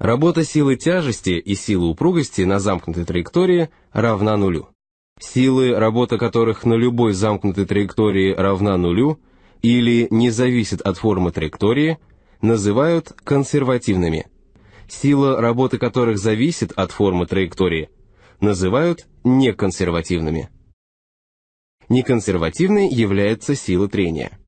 Работа силы тяжести и силы упругости на замкнутой траектории равна нулю. Силы, работа которых на любой замкнутой траектории равна нулю или не зависит от формы траектории, называют консервативными. Сила, работы которых зависит от формы траектории, называют неконсервативными. Неконсервативной является сила трения.